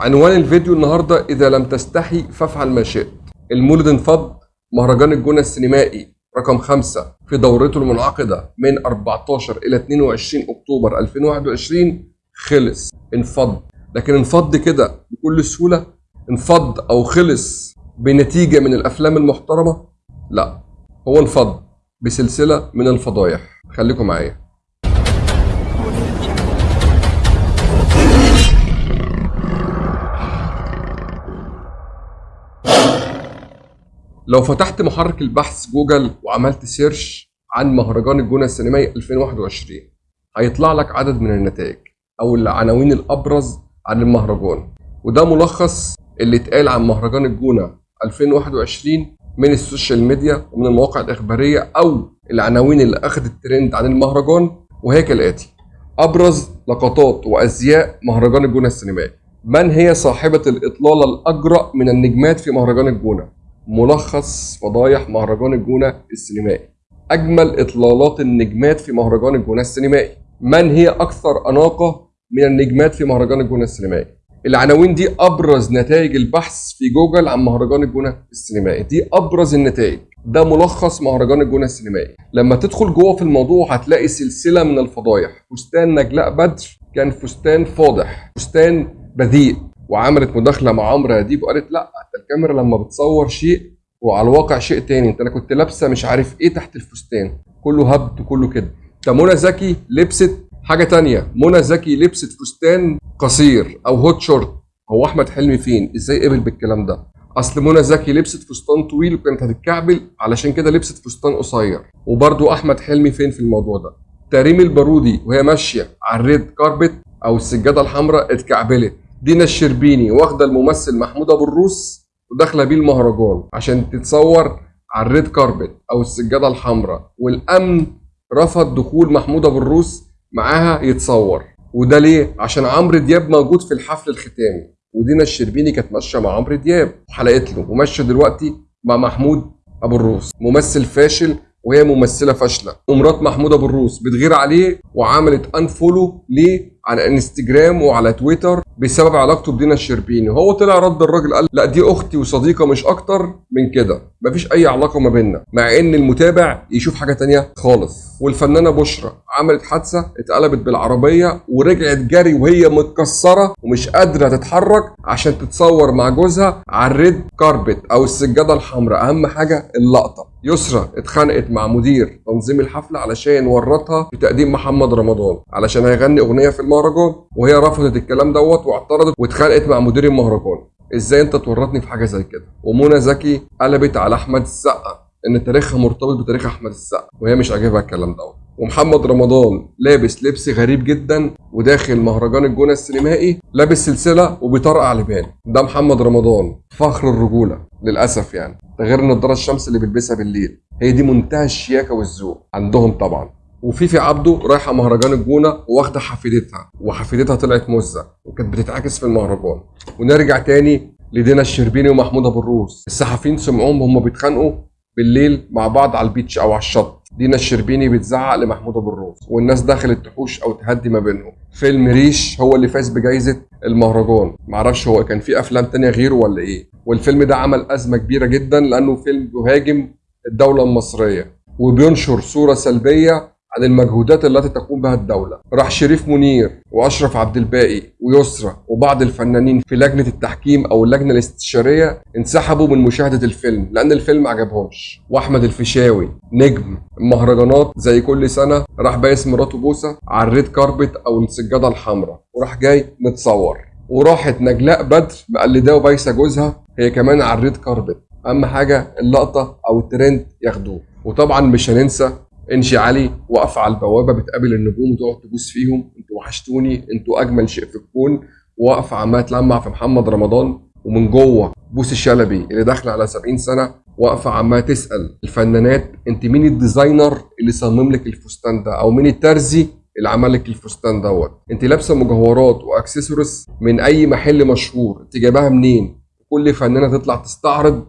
عنوان الفيديو النهارده إذا لم تستحي فافعل ما شئت. المولد انفض مهرجان الجونة السينمائي رقم خمسة في دورته المنعقدة من 14 إلى 22 أكتوبر 2021 خلص انفض. لكن انفض كده بكل سهولة؟ انفض أو خلص بنتيجة من الأفلام المحترمة؟ لا هو انفض بسلسلة من الفضايح. خليكم معايا. لو فتحت محرك البحث جوجل وعملت search عن مهرجان الجونة السينمائي 2021 هيطلع لك عدد من النتائج أو العناوين الأبرز عن المهرجان. وده ملخص اللي اتقال عن مهرجان الجونة 2021 من ال social media ومن المواقع الإخبارية أو العناوين اللي أخذت ترند عن المهرجان وهي كالآتي أبرز لقطات وأزياء مهرجان الجونة السينمائي. من هي صاحبة الإطلالة الأجرأ من النجمات في مهرجان الجونة؟ ملخص فضايح مهرجان الجونة السينمائي. أجمل إطلالات النجمات في مهرجان الجونة السينمائي. من هي أكثر أناقة من النجمات في مهرجان الجونة السينمائي؟ العناوين دي أبرز نتائج البحث في جوجل عن مهرجان الجونة السينمائي. دي أبرز النتائج. ده ملخص مهرجان الجونة السينمائي. لما تدخل جوه في الموضوع هتلاقي سلسلة من الفضايح. فستان نجلاء بدر كان فستان فاضح. فستان بذيء. وعملت مداخلة مع عمرو اديب وقالت لا انت الكاميرا لما بتصور شيء وعلى الواقع شيء تاني. انت أنا كنت لابسة مش عارف إيه تحت الفستان. كله هبد وكله كده. طب منى زكي لبست حاجة تانية. منى زكي لبست فستان قصير أو هوت شورت هو أحمد حلمي فين؟ إزاي قبل بالكلام ده؟ أصل منى زكي لبست فستان طويل وكانت هتتكعبل علشان كده لبست فستان قصير. وبرده أحمد حلمي فين في الموضوع ده؟ ريم البارودي وهي ماشية على ال red carpet أو السجادة الحمراء اتكعبلت. دينا الشربيني واخدة الممثل محمود أبو الروس وداخلة بيه المهرجان عشان تتصور على ال red carpet أو السجادة الحمراء والأمن رفض دخول محمود أبو الروس معاها يتصور. وده ليه؟ عشان عمرو دياب موجود في الحفل الختامي. ودينا الشربيني كانت ماشية مع عمرو دياب وحلقت له وماشية دلوقتي مع محمود أبو الروس. ممثل فاشل وهي ممثلة فاشلة. ومرات محمود أبو الروس بتغير عليه وعملت unfollow ليه؟ على انستجرام وعلى تويتر بسبب علاقته بدينا الشربيني. وهو طلع رد الراجل قال لا دي أختي وصديقة مش أكتر من كده. مفيش أي علاقة ما بيننا مع إن المتابع يشوف حاجة تانية خالص. والفنانة بشرى عملت حادثة اتقلبت بالعربية ورجعت جري وهي متكسرة ومش قادرة تتحرك عشان تتصور مع جوزها على ال red carpet أو السجادة الحمراء. أهم حاجة اللقطة. يسرا اتخانقت مع مدير تنظيم الحفلة علشان ورطها في تقديم محمد رمضان علشان هيغني أغنية في المهرجان وهي رفضت الكلام دوت واعترضت واتخانقت مع مدير المهرجان. إزاي أنت تورطني في حاجة زي كده؟ ومنى زكي قلبت على أحمد السقا إن تاريخها مرتبط بتاريخ أحمد السقا وهي مش عاجبها الكلام دوت. ومحمد رمضان لابس لبس غريب جدا وداخل مهرجان الجونة السينمائي لابس سلسلة وبيطرقع لبان ده محمد رمضان فخر الرجولة للأسف يعني. ده غير النضاره الشمس اللي بيلبسها بالليل هي دي منتهى الشياكة والذوق عندهم طبعا. وفيفي عبده رايحة مهرجان الجونة واخدة حفيدتها وحفيدتها طلعت مزة وكانت بتتعاكس في المهرجان. ونرجع تاني لدينا الشربيني ومحمود أبو الروس. الصحفيين سمعوهم هم بيتخانقوا بالليل مع بعض على البيتش أو على الشط. دينا الشربيني بتزعق لمحمود أبو الروس والناس دخلت تحوش أو تهدي ما بينهم. فيلم ريش هو اللي فاز بجائزه المهرجان. معرفش هو كان في أفلام تانية غيره ولا إيه. والفيلم ده عمل أزمة كبيرة جدا لأنه فيلم بيهاجم الدولة المصرية. وبينشر صورة سلبية عن المجهودات التي تقوم بها الدولة. راح شريف منير وأشرف عبد الباقي ويسرى وبعض الفنانين في لجنة التحكيم أو اللجنة الاستشارية انسحبوا من مشاهدة الفيلم لأن الفيلم عجبهمش. وأحمد الفيشاوي نجم. المهرجانات زي كل سنة راح بايس مراته بوسة على ال red carpet أو السجادة الحمراء. وراح جاي متصور. وراحت نجلاء بدر مقلداه وبايسة جوزها هي كمان على ال red carpet. أهم حاجة اللقطة أو الترند ياخدوه. وطبعا مش هننسى إنجي علي واقفه على البوابة بتقابل النجوم وتقعد تبوس فيهم. أنتوا وحشتوني أنتوا أجمل شيء في الكون. واقفه عماله تلمع في محمد رمضان. ومن جوه بوسي شلبي اللي داخله على 70 سنة. واقفه عماله تسأل الفنانات أنت مين ال designer اللي صمم لك الفستان ده؟ أو مين الترزي اللي عمل لك الفستان دوت؟ أنت لابسة مجوهرات وأكسسوارز من أي محل مشهور. أنت جايباها منين؟ كل فنانة تطلع تستعرض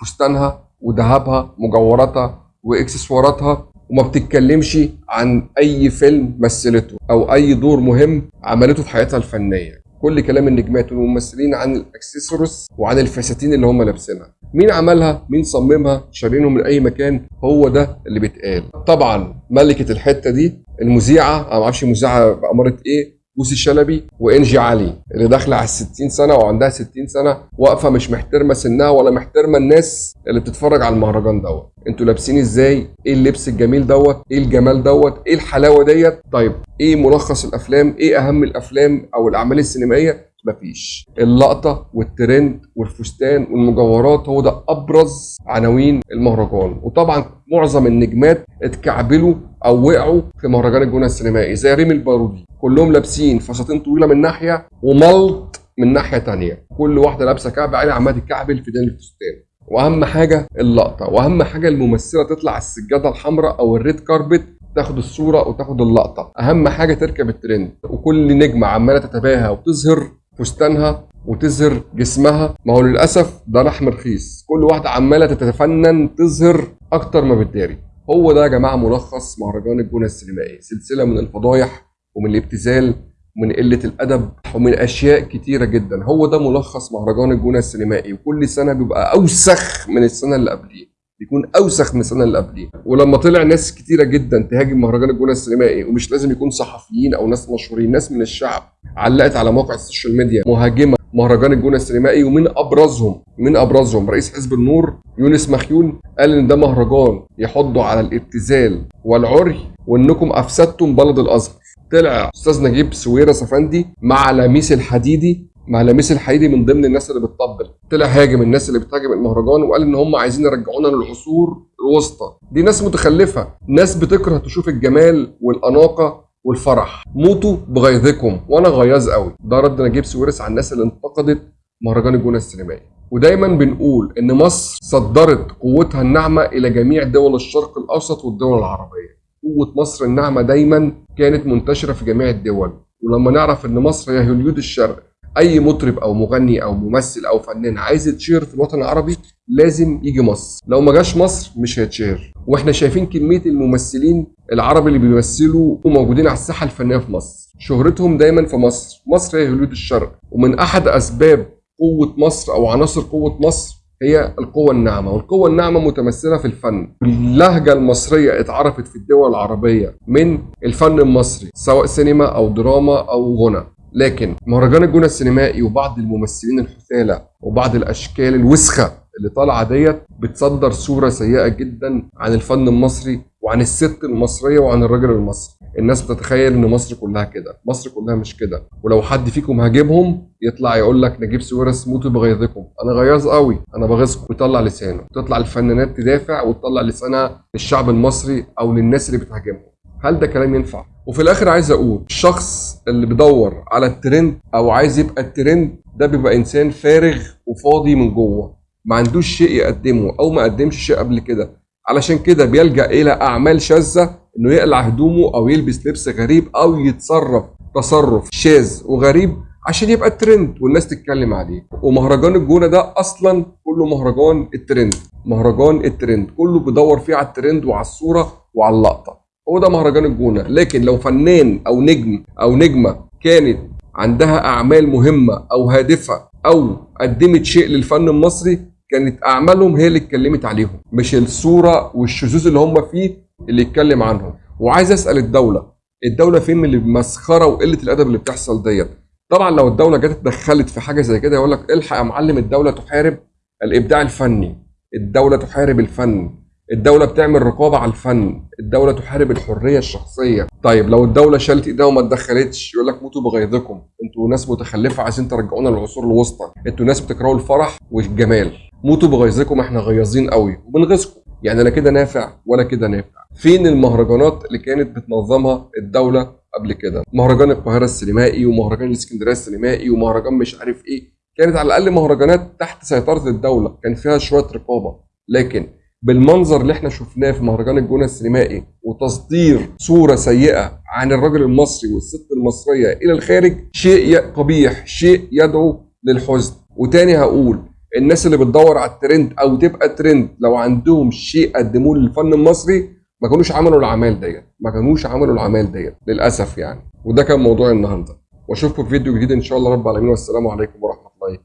فستانها وذهبها مجوهراتها وإكسسواراتها. وما بتتكلمش عن أي فيلم مثلته أو أي دور مهم عملته في حياتها الفنية. كل كلام النجمات والممثلين عن الأكسسوارز وعن الفساتين اللي هم لابسينها. مين عملها؟ مين صممها؟ شارينه من أي مكان؟ هو ده اللي بيتقال. طبعا ملكة الحتة دي المذيعة أنا ما أعرفش المذيعة باماره إيه بوسي شلبي وإنجي علي اللي داخلة على 60 سنة وعندها 60 سنة واقفة مش محترمة سنها ولا محترمة الناس اللي بتتفرج على المهرجان دوت. أنتوا لابسين إزاي؟ إيه اللبس الجميل دوت؟ إيه الجمال دوت؟ إيه الحلاوة ديت؟ طيب إيه ملخص الأفلام؟ إيه أهم الأفلام أو الأعمال السينمائية؟ مفيش. اللقطة والترند والفستان والمجوهرات هو ده أبرز عناوين المهرجان. وطبعا معظم النجمات اتكعبلوا أو وقعوا في مهرجان الجونة السينمائي زي ريم البارودي. كلهم لابسين فساتين طويلة من ناحية وملط من ناحية تانية. كل واحدة لابسة كعب عالي عمالة تتكعبل في دين الفستان. وأهم حاجة اللقطة وأهم حاجة الممثلة تطلع على السجادة الحمراء أو ال red carpet تاخد الصورة وتاخد اللقطة. أهم حاجة تركب الترند. وكل نجمة عمالة تتباهى وتظهر فستانها وتظهر جسمها. ما هو للأسف ده لحم رخيص. كل واحدة عمالة تتفنن تظهر أكتر ما بتداري. هو ده يا جماعة ملخص مهرجان الجونة السينمائي سلسلة من الفضايح ومن الابتذال ومن قلة الأدب ومن أشياء كتيرة جدا. هو ده ملخص مهرجان الجونة السينمائي. وكل سنة بيبقى أوسخ من السنة اللي قبليه بيكون أوسخ من السنة اللي قبليه ولما طلع ناس كتيرة جدا تهاجم مهرجان الجونة السينمائي ومش لازم يكون صحفيين أو ناس مشهورين ناس من الشعب علقت على موقع ال social media مهاجمة. مهرجان الجونه السينمائي ومن ابرزهم من أبرزهم رئيس حزب النور يونس مخيون قال إن ده مهرجان يحض على الابتذال والعري وإنكم أفسدتم بلد الأزهر. طلع أستاذ نجيب ساويرس افندي مع لميس الحديدي مع لميس الحديدي من ضمن الناس اللي بتطبل. طلع هاجم الناس اللي بتهاجم المهرجان وقال إن هم عايزين يرجعونا للعصور الوسطى. دي ناس متخلفة. ناس بتكره تشوف الجمال والأناقة والفرح. موتوا بغيظكم. وأنا غياظ قوي ده رد نجيب سويرس على الناس اللي انتقدت مهرجان الجونة السينمائي. ودايما بنقول إن مصر صدرت قوتها الناعمة إلى جميع دول الشرق الأوسط والدول العربية. قوة مصر الناعمة دايما كانت منتشرة في جميع الدول. ولما نعرف إن مصر هي هوليود الشرق أي مطرب أو مغني أو ممثل أو فنان عايز يتشهر في الوطن العربي لازم يجي مصر. لو ما جاش مصر مش هيتشهر وإحنا شايفين كمية الممثلين العرب اللي بيمثلوا وموجودين على الساحة الفنية في مصر. شهرتهم دايما في مصر. مصر هي هوليود الشرق. ومن أحد أسباب قوة مصر أو عناصر قوة مصر هي القوة الناعمة. والقوة الناعمة متمثلة في الفن. اللهجة المصرية اتعرفت في الدول العربية من الفن المصري سواء سينما أو دراما أو غنى. لكن مهرجان الجونة السينمائي وبعض الممثلين الحثالة وبعض الأشكال الوسخة اللي طالعة ديت بتصدر صورة سيئة جدا عن الفن المصري وعن الست المصرية وعن الراجل المصري. الناس بتتخيل إن مصر كلها كده. مصر كلها مش كده. ولو حد فيكم هاجمهم يطلع يقول لك نجيب سويرس موتوا بغيظكم. أنا غياظ قوي. أنا بغيظكم. ويطلع لسانه. تطلع الفنانات تدافع وتطلع لسانها للشعب المصري أو للناس اللي بتهاجمهم. هل ده كلام ينفع؟ وفي الآخر عايز أقول الشخص اللي بيدور على الترند أو عايز يبقى الترند ده بيبقى إنسان فارغ وفاضي من جوه ما عندوش شيء يقدمه أو ما قدمش شيء قبل كده. علشان كده بيلجأ إلى أعمال شاذة إنه يقلع هدومه أو يلبس لبس غريب أو يتصرف تصرف شاذ وغريب عشان يبقى الترند والناس تتكلم عليه. ومهرجان الجونة ده أصلا كله مهرجان الترند مهرجان الترند كله بيدور فيه على الترند وعلى الصورة وعلى اللقطة. هو ده مهرجان الجونة. لكن لو فنان أو نجم أو نجمة كانت عندها أعمال مهمة أو هادفة أو قدمت شيء للفن المصري كانت أعمالهم هي اللي اتكلمت عليهم مش الصورة والشذوذ اللي هم فيه اللي يتكلم عنهم. وعايز أسأل الدولة الدولة فين من المسخرة وقلة الأدب اللي بتحصل ديت؟ طبعا لو الدولة جت اتدخلت في حاجة زي كده يقول لك الحق يا معلم الدولة تحارب الإبداع الفني الدولة تحارب الفن. الدولة بتعمل رقابة على الفن، الدولة تحارب الحرية الشخصية، طيب لو الدولة شالت إيديها وما اتدخلتش يقول لك موتوا بغيظكم، أنتوا ناس متخلفة عايزين ترجعونا للعصور الوسطى، أنتوا ناس بتكرهوا الفرح والجمال، موتوا بغيظكم إحنا غيظين قوي. وبنغيظكم، يعني لا كده نافع ولا كده نافع. فين المهرجانات اللي كانت بتنظمها الدولة قبل كده؟ مهرجان القاهرة السينمائي ومهرجان الإسكندرية السينمائي ومهرجان مش عارف إيه، كانت على الأقل مهرجانات تحت سيطرة الدولة، كان فيها شوية رقابة، لكن بالمنظر اللي إحنا شفناه في مهرجان الجونة السينمائي وتصدير صورة سيئة عن الرجل المصري والست المصرية إلى الخارج شيء قبيح شيء يدعو للحزن. وتاني هقول الناس اللي بتدور على الترند أو تبقى ترند لو عندهم شيء قدموه للفن المصري ما كانوش عملوا الأعمال ديت. ما كانوش عملوا الأعمال ديت للأسف يعني. وده كان موضوع النهارده. وأشوفكم في فيديو جديد إن شاء الله رب العالمين. والسلام عليكم ورحمة الله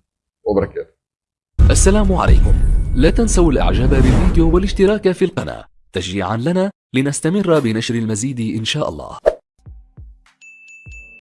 وبركاته. السلام عليكم. لا تنسوا الإعجاب بالفيديو والاشتراك في القناة. تشجيعا لنا لنستمر بنشر المزيد إن شاء الله.